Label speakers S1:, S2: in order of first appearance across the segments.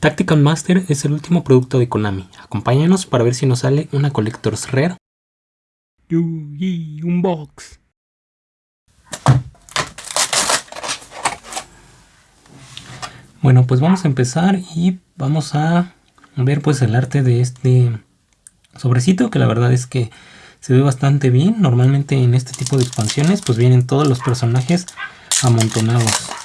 S1: Tactical Master es el último producto de Konami. Acompáñanos para ver si nos sale una Collector's Rare. Yugi Unbox. Bueno, pues vamos a empezar y vamos a ver pues el arte de este sobrecito que la verdad es que se ve bastante bien. Normalmente en este tipo de expansiones pues vienen todos los personajes amontonados.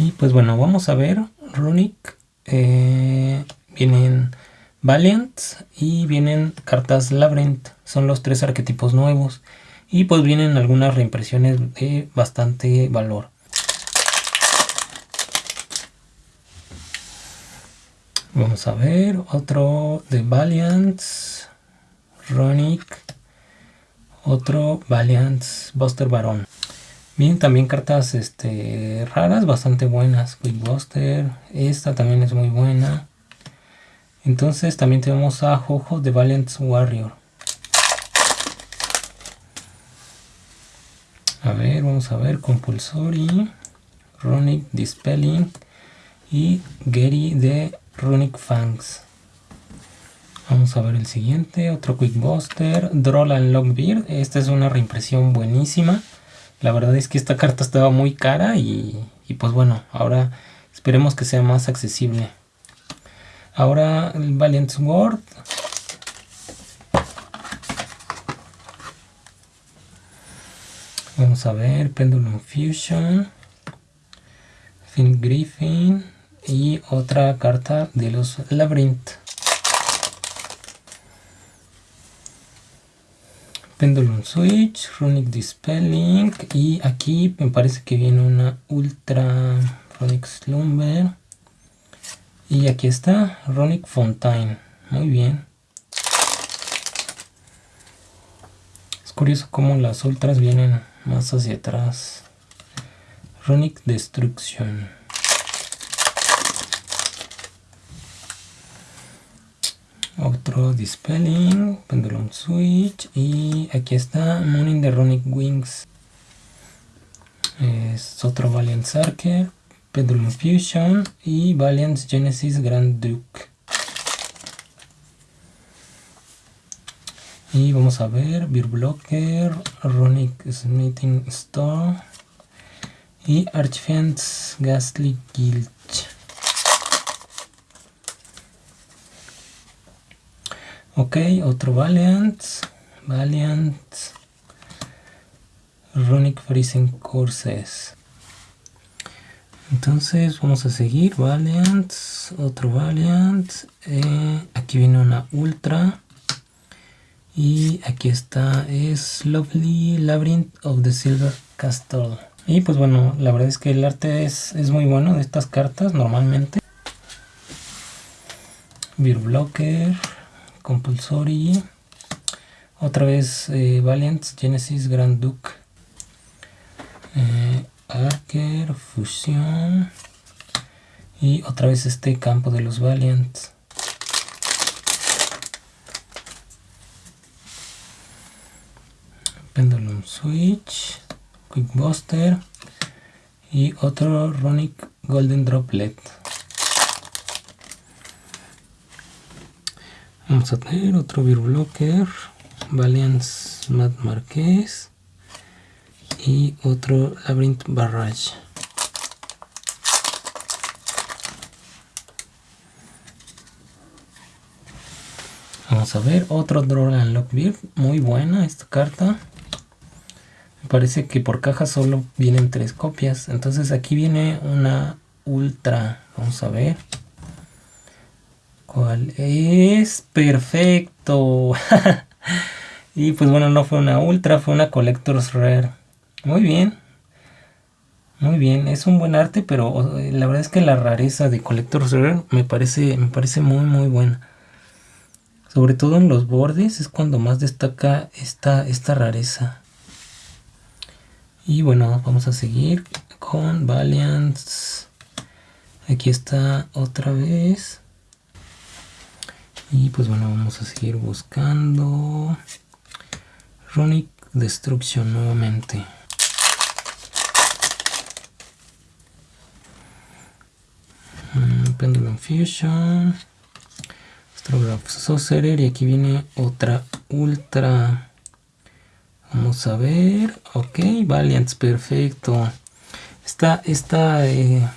S1: Y pues bueno, vamos a ver Runic. Eh, vienen Valiant y vienen cartas Labyrinth. Son los tres arquetipos nuevos. Y pues vienen algunas reimpresiones de bastante valor. Vamos a ver otro de Valiant, Ronic, otro Valiant Buster Baron. Vienen también cartas este, raras, bastante buenas. Quick Buster, esta también es muy buena. Entonces también tenemos a Jojo de Valiant Warrior. A ver, vamos a ver. Compulsory, Ronic Dispelling y Gary de Runic Fangs. Vamos a ver el siguiente, otro Quick Buster, Droll and Lockbeard. Esta es una reimpresión buenísima. La verdad es que esta carta estaba muy cara y, pues bueno, ahora esperemos que sea más accesible. Ahora el Valiant Sword. Vamos a ver, Pendulum Fusion, Fin Griffin y otra carta de los Labyrinth. Pendulum Switch, Runic Dispelling y aquí me parece que viene una Ultra Runic Slumber y aquí está Runic Fontaine, muy bien. Es curioso cómo las ultras vienen más hacia atrás. Runic Destruction. Otro Dispelling, Pendulum Switch y aquí está Morning the Runic Wings. Es otro Valiant Sarker, Pendulum Fusion y Valiant Genesis Grand Duke. Y vamos a ver Beer Blocker, Runic Smithing Store y Archfiend's Ghastly Gilch. Ok, otro Valiant. Valiant. Runic Freezing Courses. Entonces vamos a seguir. Valiant. Otro Valiant. Eh, aquí viene una Ultra. Y aquí está. Es Lovely Labyrinth of the Silver Castle. Y pues bueno, la verdad es que el arte es, es muy bueno de estas cartas normalmente. Beer Blocker. Compulsory. Otra vez eh, Valiant, Genesis, Grand Duke. Eh, Arker, Fusión. Y otra vez este campo de los Valiant. Pendulum Switch. Quick Buster. Y otro Ronic Golden Droplet. Vamos a tener otro Blocker, Valiant Matt Marquez y otro Labyrinth Barrage. Vamos a ver otro and Lockbeard, muy buena esta carta. Me parece que por caja solo vienen tres copias, entonces aquí viene una ultra, vamos a ver. ¿Cuál es? Perfecto. y pues bueno, no fue una ultra, fue una Collector's Rare. Muy bien. Muy bien, es un buen arte, pero la verdad es que la rareza de Collector's Rare me parece, me parece muy muy buena. Sobre todo en los bordes es cuando más destaca esta, esta rareza. Y bueno, vamos a seguir con Valiant. Aquí está otra vez. Y pues bueno, vamos a seguir buscando. Runic Destruction nuevamente. Mm, Pendulum Fusion. Astrograph Sorcerer. Y aquí viene otra Ultra. Vamos a ver. Ok, Valiants, perfecto. Esta, esta, eh,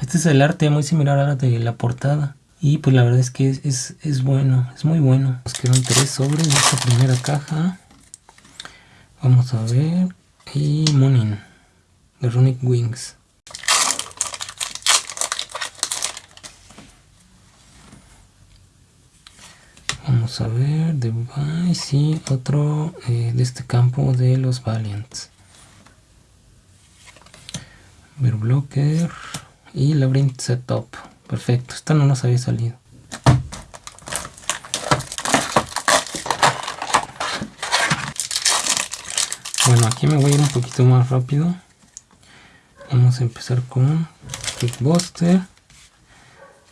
S1: este es el arte muy similar a la de la portada. Y pues la verdad es que es, es, bueno, es muy bueno. Nos quedan tres sobres de esta primera caja. Vamos a ver. Y Monin de Runic Wings. Vamos a ver, Device y otro eh, de este campo de los Valiants. Blocker y Labyrinth Setup. Perfecto, esta no nos había salido. Bueno, aquí me voy a ir un poquito más rápido. Vamos a empezar con Quickbuster,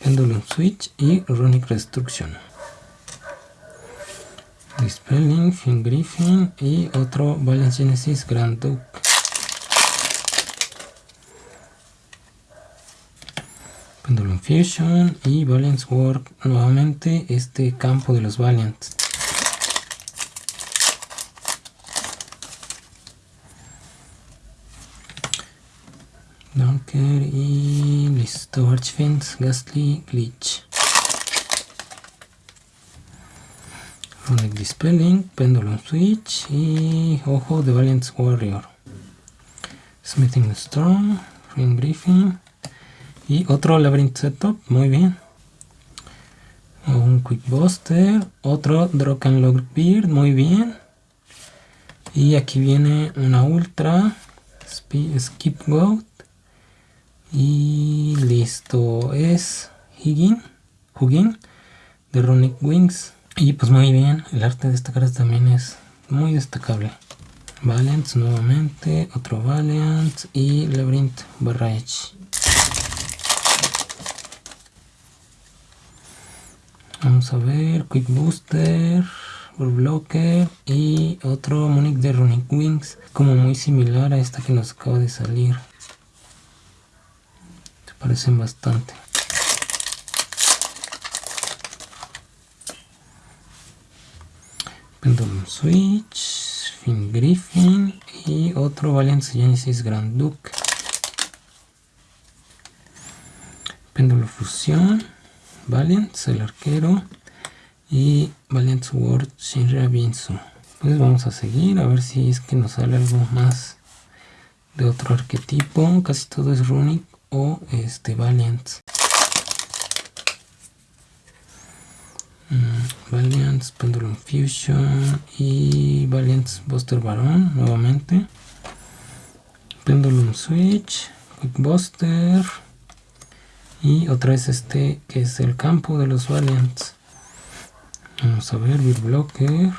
S1: Pendulum Switch y Runic Restruction. Dispelling, Fin Griffin y otro Balance Genesis Grand Duke. Pendulum Fusion y Balance Work nuevamente este campo de los Valiants. Dunker y listo, Archfence, Ghastly, Glitch. Runic Dispelling, Pendulum Switch y Ojo de Valiant Warrior. Smithing Storm, Ring Briefing. Y otro Labyrinth Setup, muy bien. Un Quick Buster, otro Lock Beard, muy bien. Y aquí viene una Ultra, Skip Goat. Y listo, es Higgin, Hugin de Runic Wings. Y pues muy bien, el arte de esta carta también es muy destacable. Valiant nuevamente, otro Valiant y Labyrinth Barrage. Vamos a ver, Quick Booster, Blocker y otro Monic de Runic Wings, como muy similar a esta que nos acaba de salir. Se parecen bastante. Pendulum Switch, Fin Griffin y otro Valiant Genesis Grand Duke. Péndulo Fusión Valiant, el arquero. Y Valiant Sword Shinra Binsu. Pues vamos a seguir a ver si es que nos sale algo más de otro arquetipo. Casi todo es Runic o este Valiant. Mm, Valiant, Pendulum Fusion y Valiant Buster Baron nuevamente. Pendulum Switch, Quick Buster y otra vez este que es el campo de los Valiants. Vamos a ver Blocker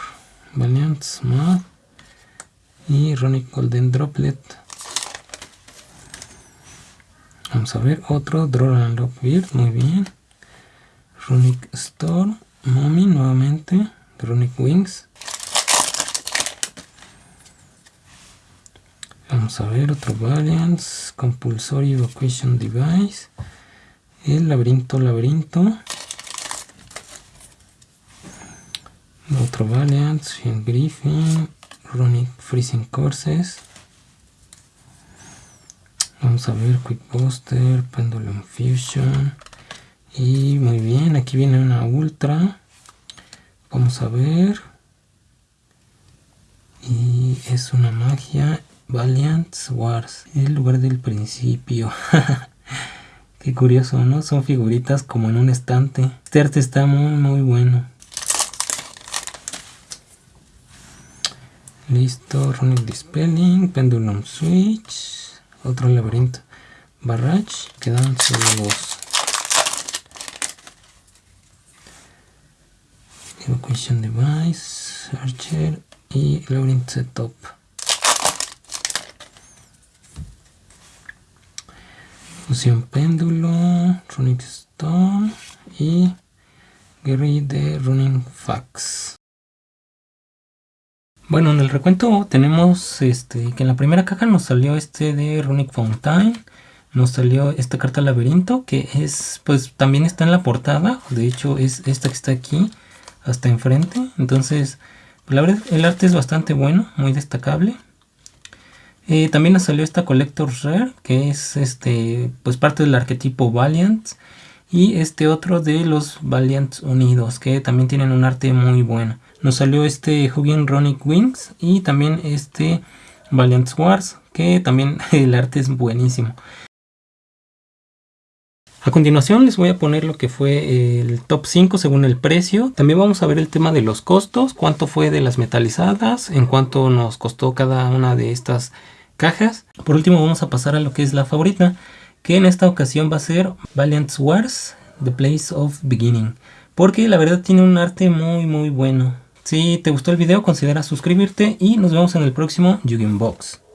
S1: Valiants Mad y Ronic Golden Droplet. Vamos a ver otro Droran Lockbeard muy bien. Runic Storm Mommy nuevamente. Runic Wings. Vamos a ver otro Valiants Compulsory Evacuation Device el laberinto, laberinto. Otro Valiant, Shin Griffin, Runic Freezing Courses. Vamos a ver Quick Booster, Pendulum Fusion. Y muy bien, aquí viene una Ultra. Vamos a ver. Y es una magia Valiant Wars, el lugar del principio. Qué curioso, ¿no? Son figuritas como en un estante. Este arte está muy, muy bueno. Listo, Runic Dispelling, Pendulum Switch, otro laberinto. Barrage, quedan solo dos. Evacuation Device, Archer y Labyrinth Setup. Fusión Péndulo, Runic Stone y Gary de Running Fax. Bueno, en el recuento tenemos este que en la primera caja nos salió este de Runic Fountain, nos salió esta carta laberinto que es pues también está en la portada de hecho es esta que está aquí hasta enfrente entonces la verdad el arte es bastante bueno muy destacable eh, también nos salió esta Collector's Rare que es este pues parte del arquetipo Valiant y este otro de los Valiant Unidos que también tienen un arte muy bueno nos salió este Hugin Ronic Wings y también este Valiant Wars que también el arte es buenísimo a continuación les voy a poner lo que fue el top 5 según el precio. También vamos a ver el tema de los costos, cuánto fue de las metalizadas, en cuánto nos costó cada una de estas cajas. Por último vamos a pasar a lo que es la favorita, que en esta ocasión va a ser Valiant Wars, The Place of Beginning. Porque la verdad tiene un arte muy muy bueno. Si te gustó el video considera suscribirte y nos vemos en el próximo yu Box.